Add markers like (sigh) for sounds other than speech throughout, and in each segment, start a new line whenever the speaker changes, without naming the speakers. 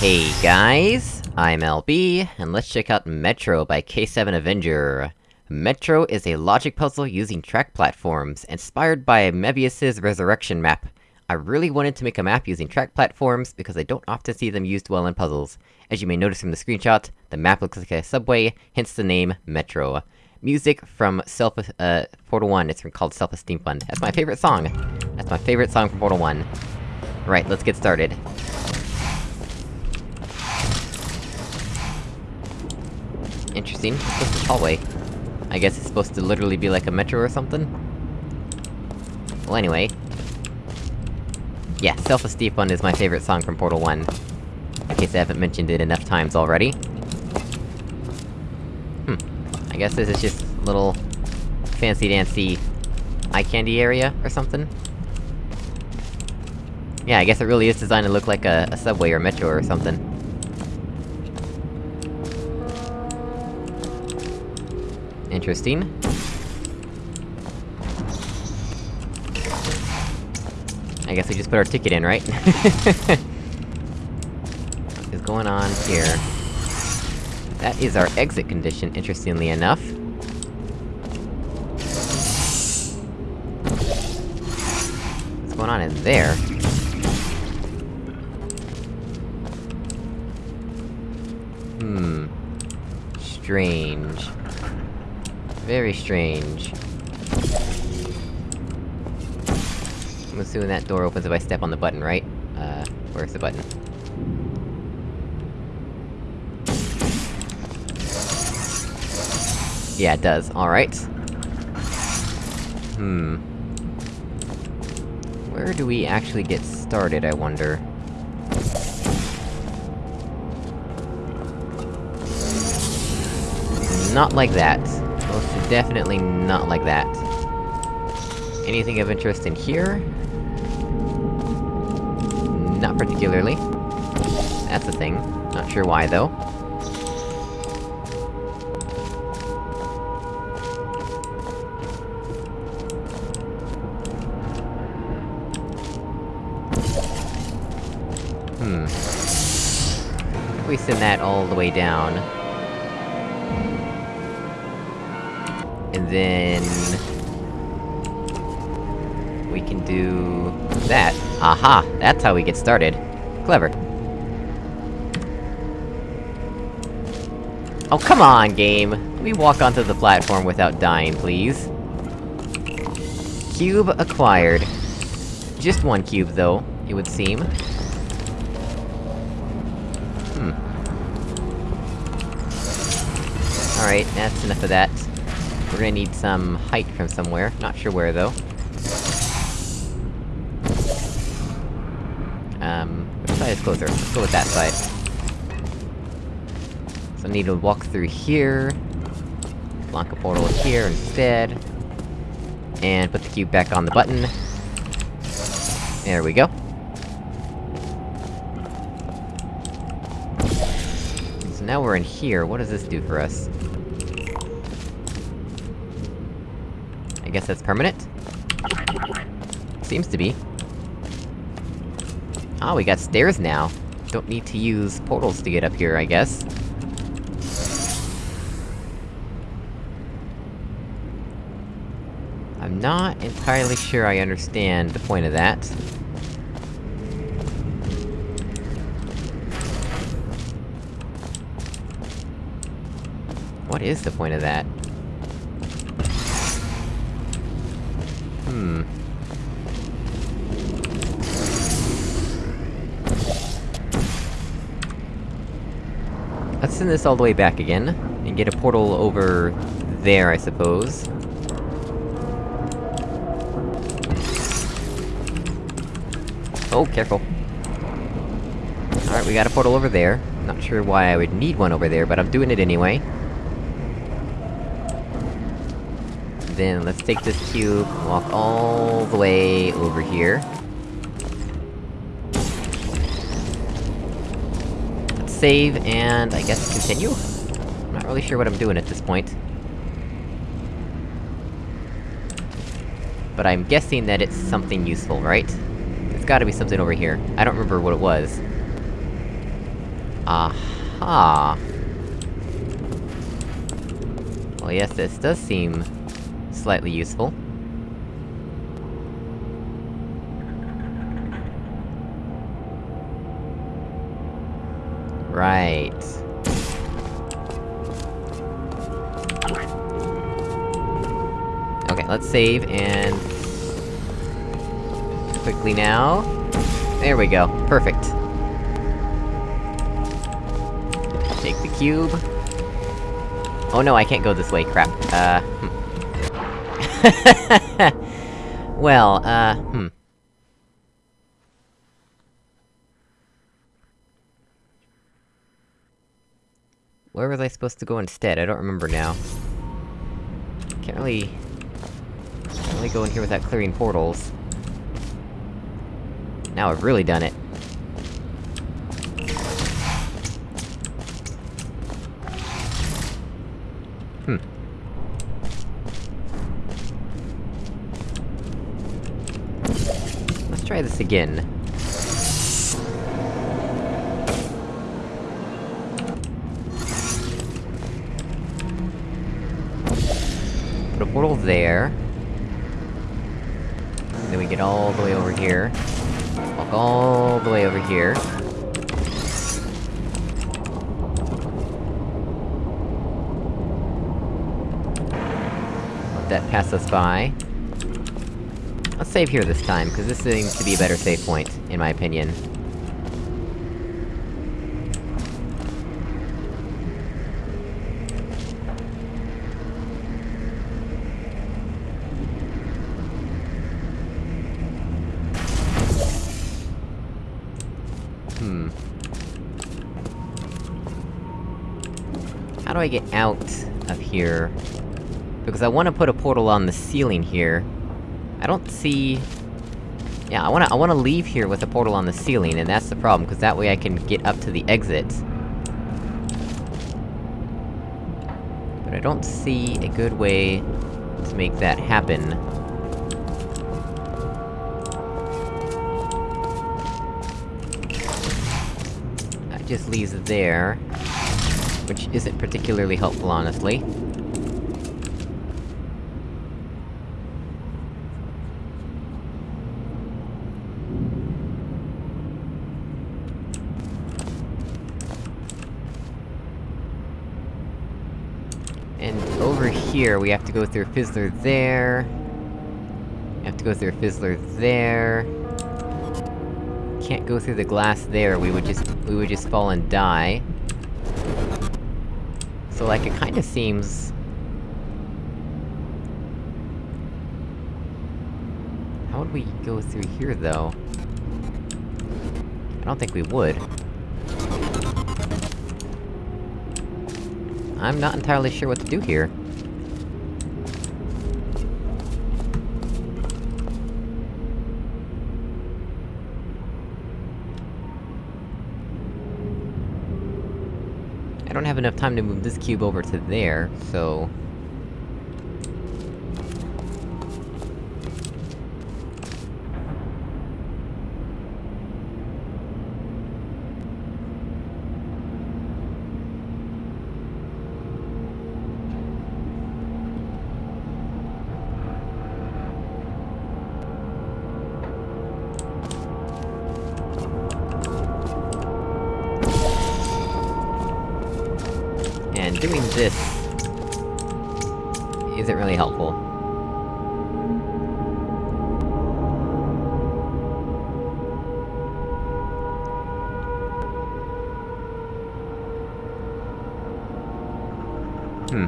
Hey guys, I'm LB, and let's check out Metro by K7 Avenger. Metro is a logic puzzle using track platforms, inspired by Mebius's Resurrection map. I really wanted to make a map using track platforms, because I don't often see them used well in puzzles. As you may notice from the screenshot, the map looks like a subway, hence the name Metro. Music from Self- uh, Portal 1, it's called Self-Esteem Fund. That's my favorite song! That's my favorite song from Portal 1. Right, let's get started. Interesting. What's this hallway? I guess it's supposed to literally be like a metro or something? Well anyway... Yeah, Self-Esteem Fund is my favorite song from Portal 1. In case I haven't mentioned it enough times already. Hmm. I guess this is just a little... fancy-dancy... eye candy area, or something? Yeah, I guess it really is designed to look like a, a subway or metro or something. Interesting. I guess we just put our ticket in, right? what (laughs) is going on here? That is our exit condition, interestingly enough. What's going on in there? Hmm... Strange. Very strange. I'm assuming that door opens if I step on the button, right? Uh, where's the button? Yeah, it does. Alright. Hmm... Where do we actually get started, I wonder? Not like that. Definitely not like that. Anything of interest in here? Not particularly. That's a thing. Not sure why, though. Hmm. We send that all the way down... And then... We can do... that. Aha! That's how we get started. Clever. Oh, come on, game! Let me walk onto the platform without dying, please. Cube acquired. Just one cube, though, it would seem. Hmm. Alright, that's enough of that. We're gonna need some height from somewhere, not sure where, though. Um, which side is closer? Let's go with that side. So I need to walk through here... Block a portal here instead... And put the cube back on the button. There we go. So now we're in here, what does this do for us? I guess that's permanent? Seems to be. Ah, we got stairs now. Don't need to use portals to get up here, I guess. I'm not entirely sure I understand the point of that. What is the point of that? Hmm... Let's send this all the way back again, and get a portal over... there, I suppose. Oh, careful. Alright, we got a portal over there. Not sure why I would need one over there, but I'm doing it anyway. Then, let's take this cube, walk all the way over here. Let's save, and I guess continue? I'm not really sure what I'm doing at this point. But I'm guessing that it's something useful, right? There's gotta be something over here. I don't remember what it was. Aha! Well yes, this does seem... slightly useful. Right. Okay, let's save, and... Quickly now... There we go, perfect. Take the cube. Oh no, I can't go this way, crap. Uh, hmm. (laughs) well, uh, hmm. Where was I supposed to go instead? I don't remember now. Can't really... Can't really go in here without clearing portals. Now I've really done it. Hmm. Let's try this again. Put a portal there. Then we get all the way over here. Walk all the way over here. Let that pass us by. Save here this time, because this seems to be a better save point, in my opinion. Hmm. How do I get out of here? Because I wanna put a portal on the ceiling here. I don't see... Yeah, I wanna- I wanna leave here with a portal on the ceiling, and that's the problem, because that way I can get up to the exit. But I don't see a good way to make that happen. That just leaves there. Which isn't particularly helpful, honestly. And over here, we have to go through a Fizzler there... We have to go through a Fizzler there... Can't go through the glass there, we would just- we would just fall and die. So like, it kinda seems... How would we go through here, though? I don't think we would. I'm not entirely sure what to do here. I don't have enough time to move this cube over to there, so... this... isn't really helpful. Hmm.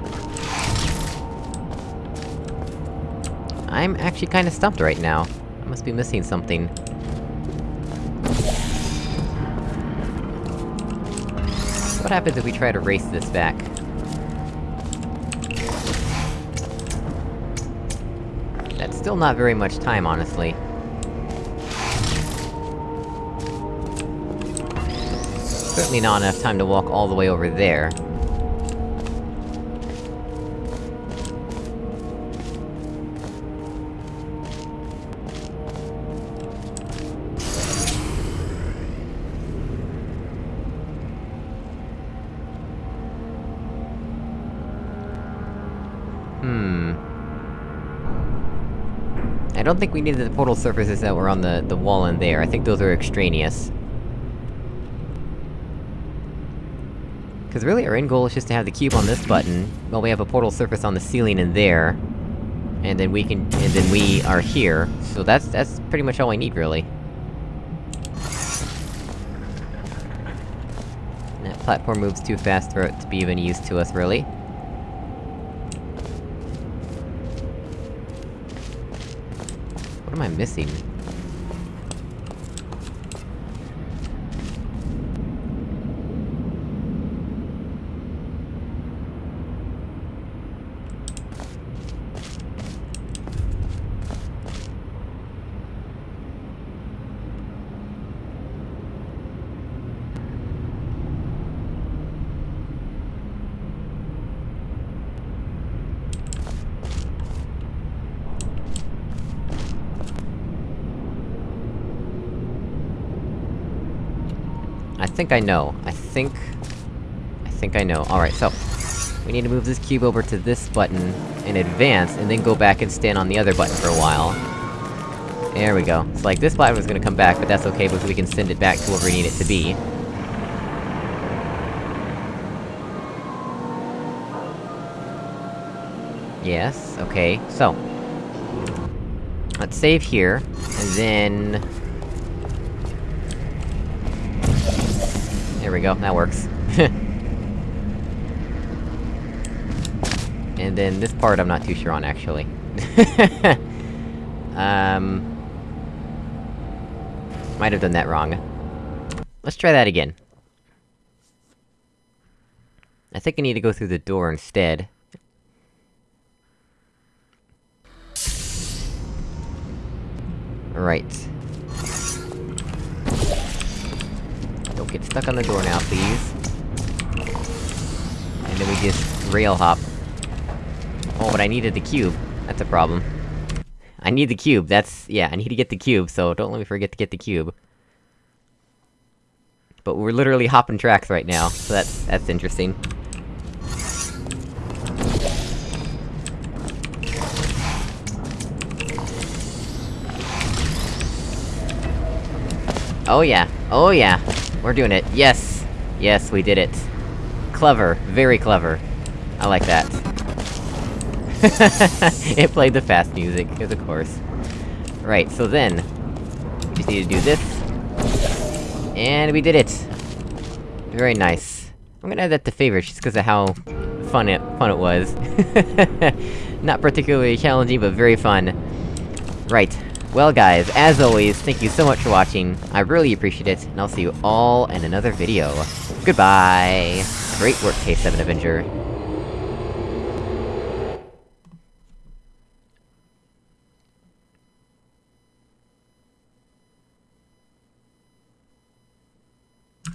I'm actually kinda stumped right now. I must be missing something. What happens if we try to race this back? Still not very much time, honestly. Certainly not enough time to walk all the way over there. I don't think we needed the portal surfaces that were on the, the wall in there, I think those are extraneous. Cause really, our end goal is just to have the cube on this button, while we have a portal surface on the ceiling in there. And then we can- and then we are here, so that's- that's pretty much all I need, really. That platform moves too fast for it to be of any use to us, really. What am I missing? Think I know. I think... I think I know. Alright, so... We need to move this cube over to this button in advance, and then go back and stand on the other button for a while. There we go. It's like, this button was gonna come back, but that's okay, because we can send it back to where we need it to be. Yes, okay, so... Let's save here, and then... There we go, that works. (laughs) and then this part I'm not too sure on, actually. (laughs) um... Might have done that wrong. Let's try that again. I think I need to go through the door instead. Right. Don't get stuck on the door now, please. And then we just rail hop. Oh, but I needed the cube. That's a problem. I need the cube, that's- yeah, I need to get the cube, so don't let me forget to get the cube. But we're literally hopping tracks right now, so that's- that's interesting. Oh yeah, oh yeah! We're doing it, yes! Yes, we did it. Clever, very clever. I like that. (laughs) it played the fast music, of course. Right, so then... We just need to do this. And we did it! Very nice. I'm gonna add that to favorites, just because of how fun it- fun it was. (laughs) Not particularly challenging, but very fun. Right. Well guys, as always, thank you so much for watching, I really appreciate it, and I'll see you all in another video. Goodbye! Great work, K7 Avenger.